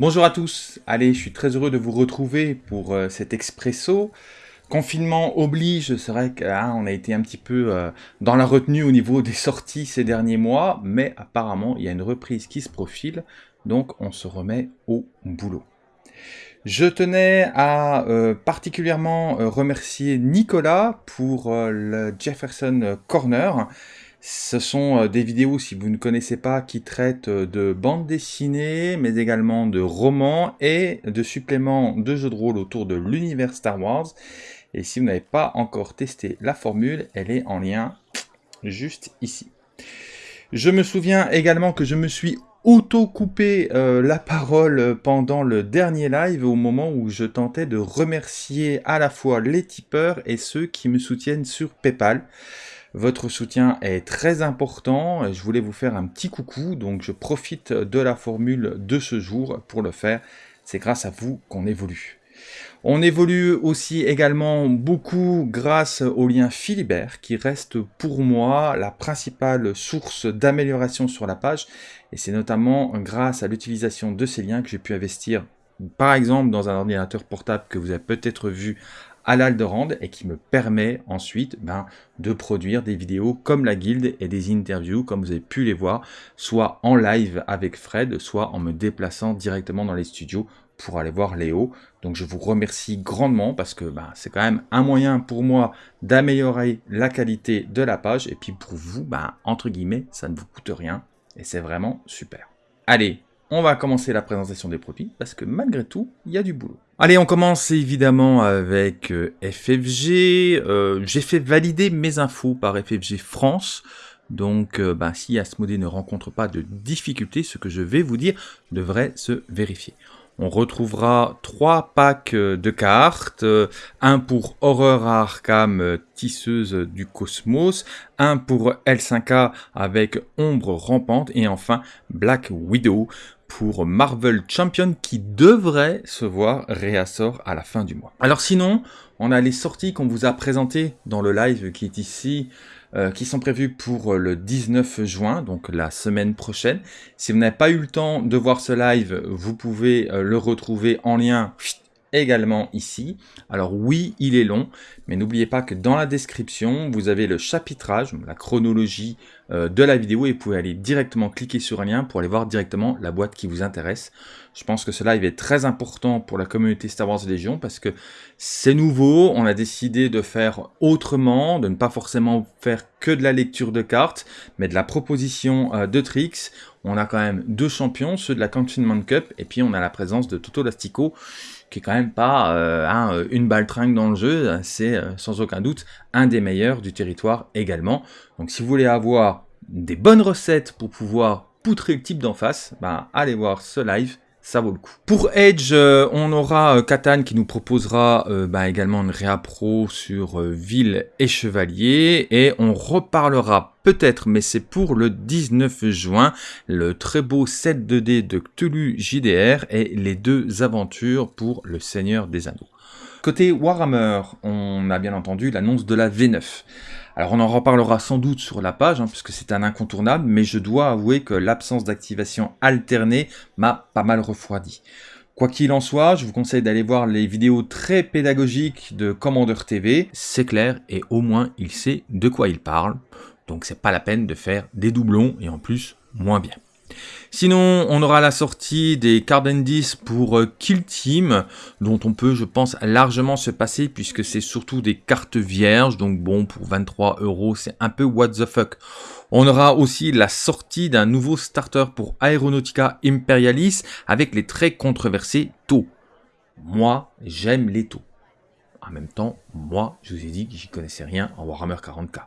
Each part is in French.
Bonjour à tous, allez, je suis très heureux de vous retrouver pour euh, cet expresso. Confinement oblige, c'est vrai qu'on hein, a été un petit peu euh, dans la retenue au niveau des sorties ces derniers mois, mais apparemment il y a une reprise qui se profile, donc on se remet au boulot. Je tenais à euh, particulièrement remercier Nicolas pour le Jefferson Corner. Ce sont euh, des vidéos, si vous ne connaissez pas, qui traitent euh, de bandes dessinées, mais également de romans et de suppléments de jeux de rôle autour de l'univers Star Wars. Et si vous n'avez pas encore testé la formule, elle est en lien juste ici. Je me souviens également que je me suis auto-coupé euh, la parole pendant le dernier live au moment où je tentais de remercier à la fois les tipeurs et ceux qui me soutiennent sur PayPal. Votre soutien est très important. Je voulais vous faire un petit coucou, donc je profite de la formule de ce jour pour le faire. C'est grâce à vous qu'on évolue. On évolue aussi également beaucoup grâce au lien Philibert qui reste pour moi la principale source d'amélioration sur la page et c'est notamment grâce à l'utilisation de ces liens que j'ai pu investir par exemple dans un ordinateur portable que vous avez peut-être vu à l'Aldorand et qui me permet ensuite ben, de produire des vidéos comme la guilde et des interviews comme vous avez pu les voir, soit en live avec Fred, soit en me déplaçant directement dans les studios pour aller voir Léo. Donc je vous remercie grandement parce que ben, c'est quand même un moyen pour moi d'améliorer la qualité de la page et puis pour vous, ben, entre guillemets, ça ne vous coûte rien et c'est vraiment super. Allez, on va commencer la présentation des produits parce que malgré tout, il y a du boulot. Allez, on commence évidemment avec euh, FFG. Euh, j'ai fait valider mes infos par FFG France. Donc, euh, ben, si Asmodée ne rencontre pas de difficultés, ce que je vais vous dire devrait se vérifier. On retrouvera trois packs de cartes, un pour Horreur à Arkham, tisseuse du cosmos, un pour L5A avec Ombre rampante, et enfin Black Widow pour Marvel Champion qui devrait se voir réassort à la fin du mois. Alors sinon, on a les sorties qu'on vous a présentées dans le live qui est ici, euh, qui sont prévues pour le 19 juin, donc la semaine prochaine. Si vous n'avez pas eu le temps de voir ce live, vous pouvez euh, le retrouver en lien également ici. Alors oui, il est long, mais n'oubliez pas que dans la description, vous avez le chapitrage, la chronologie euh, de la vidéo et vous pouvez aller directement cliquer sur un lien pour aller voir directement la boîte qui vous intéresse. Je pense que ce live est très important pour la communauté Star Wars Légion parce que c'est nouveau, on a décidé de faire autrement, de ne pas forcément faire que de la lecture de cartes, mais de la proposition euh, de tricks. On a quand même deux champions, ceux de la Confinement Cup, et puis on a la présence de Toto Lastico, qui est quand même pas euh, hein, une balle tringue dans le jeu, c'est euh, sans aucun doute un des meilleurs du territoire également. Donc si vous voulez avoir des bonnes recettes pour pouvoir poutrer le type d'en face, bah, allez voir ce live, ça vaut le coup. Pour Edge, euh, on aura Katan qui nous proposera bah, également une réa pro sur Ville et Chevalier, et on reparlera peut-être, mais c'est pour le 19 juin, le très beau 7 2D de Cthulhu JDR et les deux aventures pour le Seigneur des Anneaux. Côté Warhammer, on a bien entendu l'annonce de la V9. Alors on en reparlera sans doute sur la page, hein, puisque c'est un incontournable, mais je dois avouer que l'absence d'activation alternée m'a pas mal refroidi. Quoi qu'il en soit, je vous conseille d'aller voir les vidéos très pédagogiques de Commander TV, c'est clair, et au moins il sait de quoi il parle. Donc c'est pas la peine de faire des doublons et en plus moins bien. Sinon, on aura la sortie des 10 pour euh, Kill Team, dont on peut, je pense, largement se passer, puisque c'est surtout des cartes vierges, donc bon, pour 23 euros, c'est un peu what the fuck. On aura aussi la sortie d'un nouveau starter pour Aeronautica Imperialis, avec les très controversés taux. Moi, j'aime les taux. En même temps, moi, je vous ai dit que j'y connaissais rien en Warhammer 40k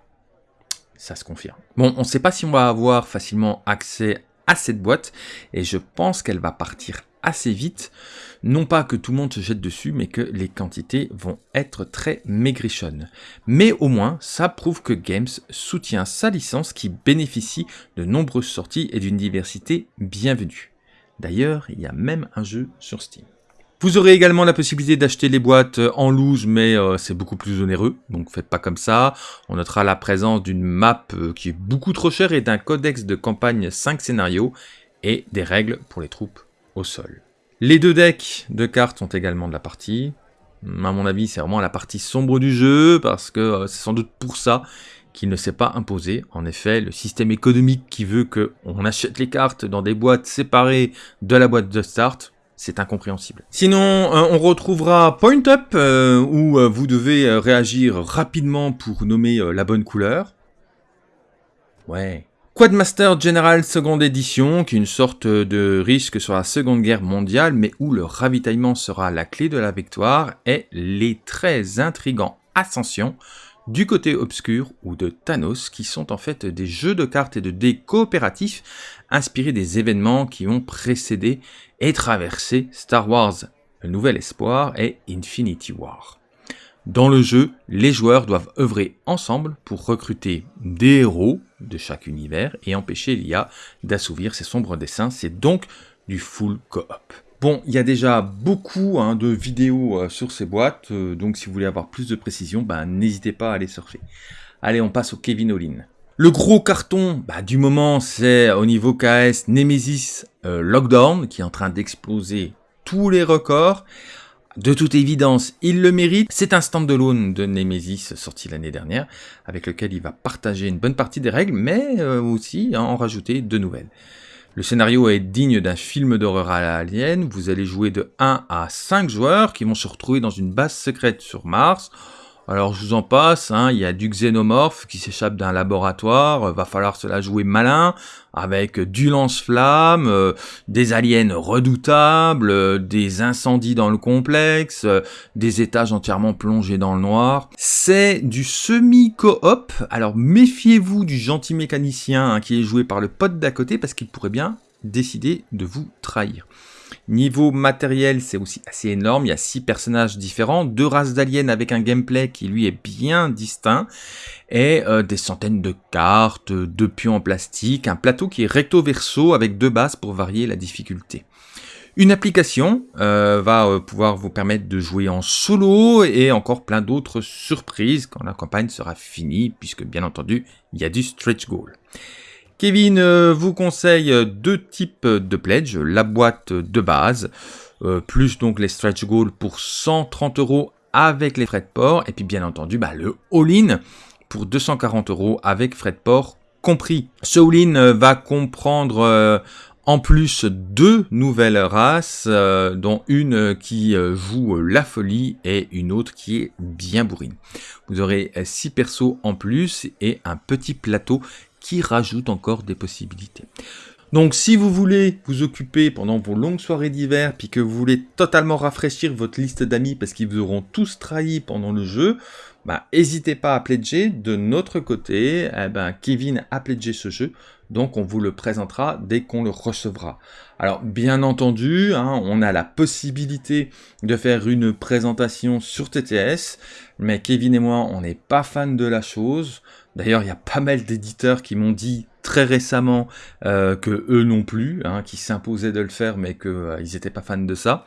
ça se confirme. Bon, on ne sait pas si on va avoir facilement accès cette boîte, et je pense qu'elle va partir assez vite. Non pas que tout le monde se jette dessus, mais que les quantités vont être très maigrichonnes. Mais au moins, ça prouve que Games soutient sa licence qui bénéficie de nombreuses sorties et d'une diversité bienvenue. D'ailleurs, il y a même un jeu sur Steam. Vous aurez également la possibilité d'acheter les boîtes euh, en loose, mais euh, c'est beaucoup plus onéreux, donc faites pas comme ça. On notera la présence d'une map euh, qui est beaucoup trop chère et d'un codex de campagne 5 scénarios et des règles pour les troupes au sol. Les deux decks de cartes sont également de la partie. À mon avis, c'est vraiment la partie sombre du jeu, parce que c'est sans doute pour ça qu'il ne s'est pas imposé. En effet, le système économique qui veut qu'on achète les cartes dans des boîtes séparées de la boîte de start, c'est incompréhensible. Sinon, euh, on retrouvera Point Up, euh, où vous devez réagir rapidement pour nommer la bonne couleur. Ouais, Quadmaster General seconde édition, qui est une sorte de risque sur la seconde guerre mondiale, mais où le ravitaillement sera la clé de la victoire, et les très intrigants Ascension, du côté obscur ou de Thanos, qui sont en fait des jeux de cartes et de dés coopératifs inspirés des événements qui ont précédé et traversé Star Wars, le nouvel espoir et Infinity War. Dans le jeu, les joueurs doivent œuvrer ensemble pour recruter des héros de chaque univers et empêcher l'IA d'assouvir ses sombres dessins. C'est donc du full co-op. Bon, il y a déjà beaucoup hein, de vidéos euh, sur ces boîtes, euh, donc si vous voulez avoir plus de précision, ben, n'hésitez pas à aller surfer. Allez, on passe au Kevin Olin. Le gros carton bah, du moment, c'est au niveau KS Nemesis euh, Lockdown, qui est en train d'exploser tous les records. De toute évidence, il le mérite. C'est un stand-alone de Nemesis sorti l'année dernière, avec lequel il va partager une bonne partie des règles, mais aussi en rajouter de nouvelles. Le scénario est digne d'un film d'horreur à l'alien. Vous allez jouer de 1 à 5 joueurs qui vont se retrouver dans une base secrète sur Mars alors je vous en passe, hein, il y a du xénomorphe qui s'échappe d'un laboratoire, euh, va falloir se jouer malin, avec du lance-flamme, euh, des aliens redoutables, euh, des incendies dans le complexe, des étages entièrement plongés dans le noir. C'est du semi-coop, alors méfiez-vous du gentil mécanicien hein, qui est joué par le pote d'à côté, parce qu'il pourrait bien décider de vous trahir. Niveau matériel, c'est aussi assez énorme. Il y a six personnages différents, deux races d'aliens avec un gameplay qui lui est bien distinct, et euh, des centaines de cartes, deux pions en plastique, un plateau qui est recto-verso avec deux bases pour varier la difficulté. Une application euh, va euh, pouvoir vous permettre de jouer en solo et encore plein d'autres surprises quand la campagne sera finie, puisque bien entendu, il y a du stretch goal. Kevin euh, vous conseille deux types de pledge, la boîte de base, euh, plus donc les stretch goals pour 130 euros avec les frais de port, et puis bien entendu bah, le all-in pour 240 euros avec frais de port compris. Ce all-in euh, va comprendre en plus deux nouvelles races, dont une qui joue la folie et une autre qui est bien bourrine. Vous aurez six persos en plus et un petit plateau qui rajoute encore des possibilités. Donc si vous voulez vous occuper pendant vos longues soirées d'hiver, puis que vous voulez totalement rafraîchir votre liste d'amis parce qu'ils vous auront tous trahi pendant le jeu, bah, n'hésitez pas à pledger. De notre côté, eh ben, Kevin a pledgé ce jeu, donc on vous le présentera dès qu'on le recevra. Alors bien entendu, hein, on a la possibilité de faire une présentation sur TTS, mais Kevin et moi, on n'est pas fan de la chose. D'ailleurs, il y a pas mal d'éditeurs qui m'ont dit très récemment euh, que eux non plus, hein, qui s'imposaient de le faire, mais qu'ils euh, n'étaient pas fans de ça.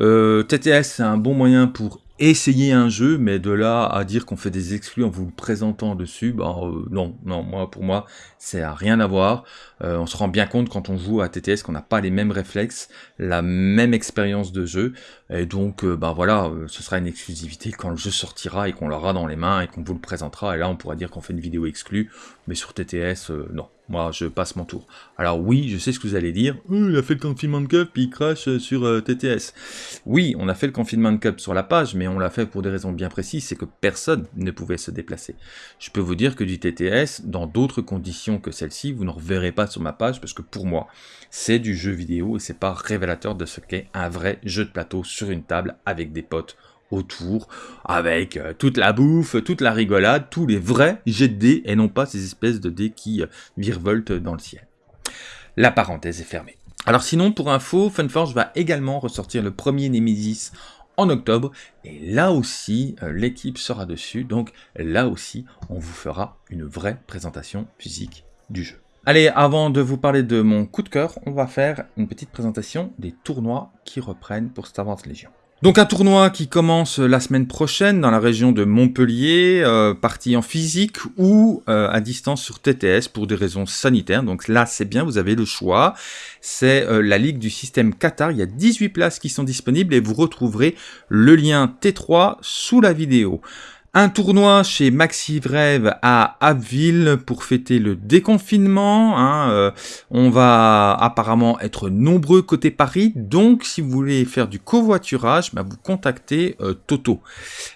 Euh, TTS, c'est un bon moyen pour essayer un jeu, mais de là à dire qu'on fait des exclus en vous le présentant dessus, bah euh, non, non, moi pour moi, c'est à rien à voir. Euh, on se rend bien compte quand on joue à TTS qu'on n'a pas les mêmes réflexes, la même expérience de jeu, et donc euh, bah voilà, ce sera une exclusivité quand le jeu sortira et qu'on l'aura dans les mains et qu'on vous le présentera, et là on pourra dire qu'on fait une vidéo exclue, mais sur TTS, non. Moi, je passe mon tour. Alors oui, je sais ce que vous allez dire. Il a fait le confinement de cup, puis il crache sur euh, TTS. Oui, on a fait le confinement de cup sur la page, mais on l'a fait pour des raisons bien précises, c'est que personne ne pouvait se déplacer. Je peux vous dire que du TTS, dans d'autres conditions que celle-ci, vous ne reverrez pas sur ma page, parce que pour moi, c'est du jeu vidéo et c'est pas révélateur de ce qu'est un vrai jeu de plateau sur une table avec des potes autour, avec euh, toute la bouffe, toute la rigolade, tous les vrais jets de dés, et non pas ces espèces de dés qui euh, virevoltent dans le ciel. La parenthèse est fermée. Alors sinon, pour info, Funforge va également ressortir le premier Nemesis en octobre, et là aussi, euh, l'équipe sera dessus, donc là aussi, on vous fera une vraie présentation physique du jeu. Allez, avant de vous parler de mon coup de cœur, on va faire une petite présentation des tournois qui reprennent pour Star Wars Legion. Donc un tournoi qui commence la semaine prochaine dans la région de Montpellier, euh, partie en physique ou euh, à distance sur TTS pour des raisons sanitaires. Donc là c'est bien, vous avez le choix. C'est euh, la Ligue du système Qatar, il y a 18 places qui sont disponibles et vous retrouverez le lien T3 sous la vidéo. Un tournoi chez Maxi Rêve à Abbeville pour fêter le déconfinement. Hein, euh, on va apparemment être nombreux côté Paris, donc si vous voulez faire du covoiturage, bah, vous contactez euh, Toto.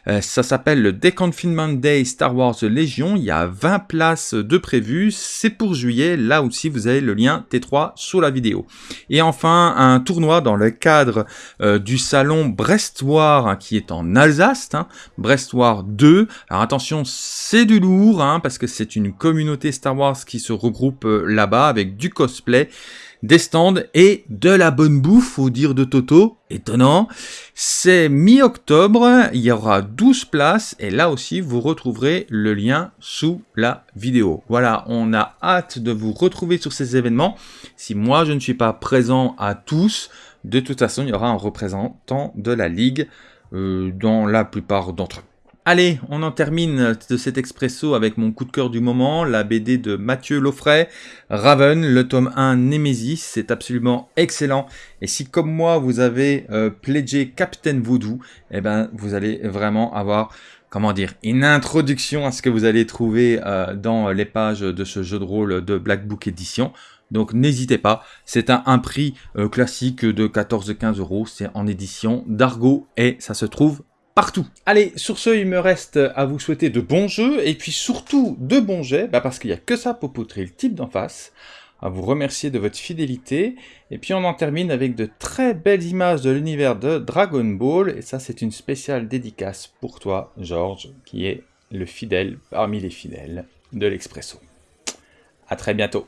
Euh, ça s'appelle le Deconfinement Day Star Wars Légion. Il y a 20 places de prévues. C'est pour juillet. Là aussi, vous avez le lien T3 sous la vidéo. Et enfin, un tournoi dans le cadre du salon Brestoir hein, qui est en Alsace. Hein, Brestoir 2 alors attention, c'est du lourd, hein, parce que c'est une communauté Star Wars qui se regroupe euh, là-bas avec du cosplay, des stands et de la bonne bouffe, au dire de Toto. Étonnant. C'est mi-octobre, il y aura 12 places et là aussi vous retrouverez le lien sous la vidéo. Voilà, on a hâte de vous retrouver sur ces événements. Si moi je ne suis pas présent à tous, de toute façon il y aura un représentant de la Ligue euh, dans la plupart d'entre eux. Allez, on en termine de cet expresso avec mon coup de cœur du moment, la BD de Mathieu Loffray, Raven, le tome 1 Nemesis, c'est absolument excellent. Et si comme moi vous avez euh, pledgé Captain Voodoo, eh ben vous allez vraiment avoir comment dire, une introduction à ce que vous allez trouver euh, dans les pages de ce jeu de rôle de Black Book Edition. Donc n'hésitez pas, c'est un, prix euh, classique de 14-15 euros, c'est en édition d'Argo et ça se trouve partout. Allez, sur ce, il me reste à vous souhaiter de bons jeux, et puis surtout de bons jets, bah parce qu'il n'y a que ça pour poutrer le type d'en face, à vous remercier de votre fidélité, et puis on en termine avec de très belles images de l'univers de Dragon Ball, et ça c'est une spéciale dédicace pour toi, Georges, qui est le fidèle parmi les fidèles de l'Expresso. A très bientôt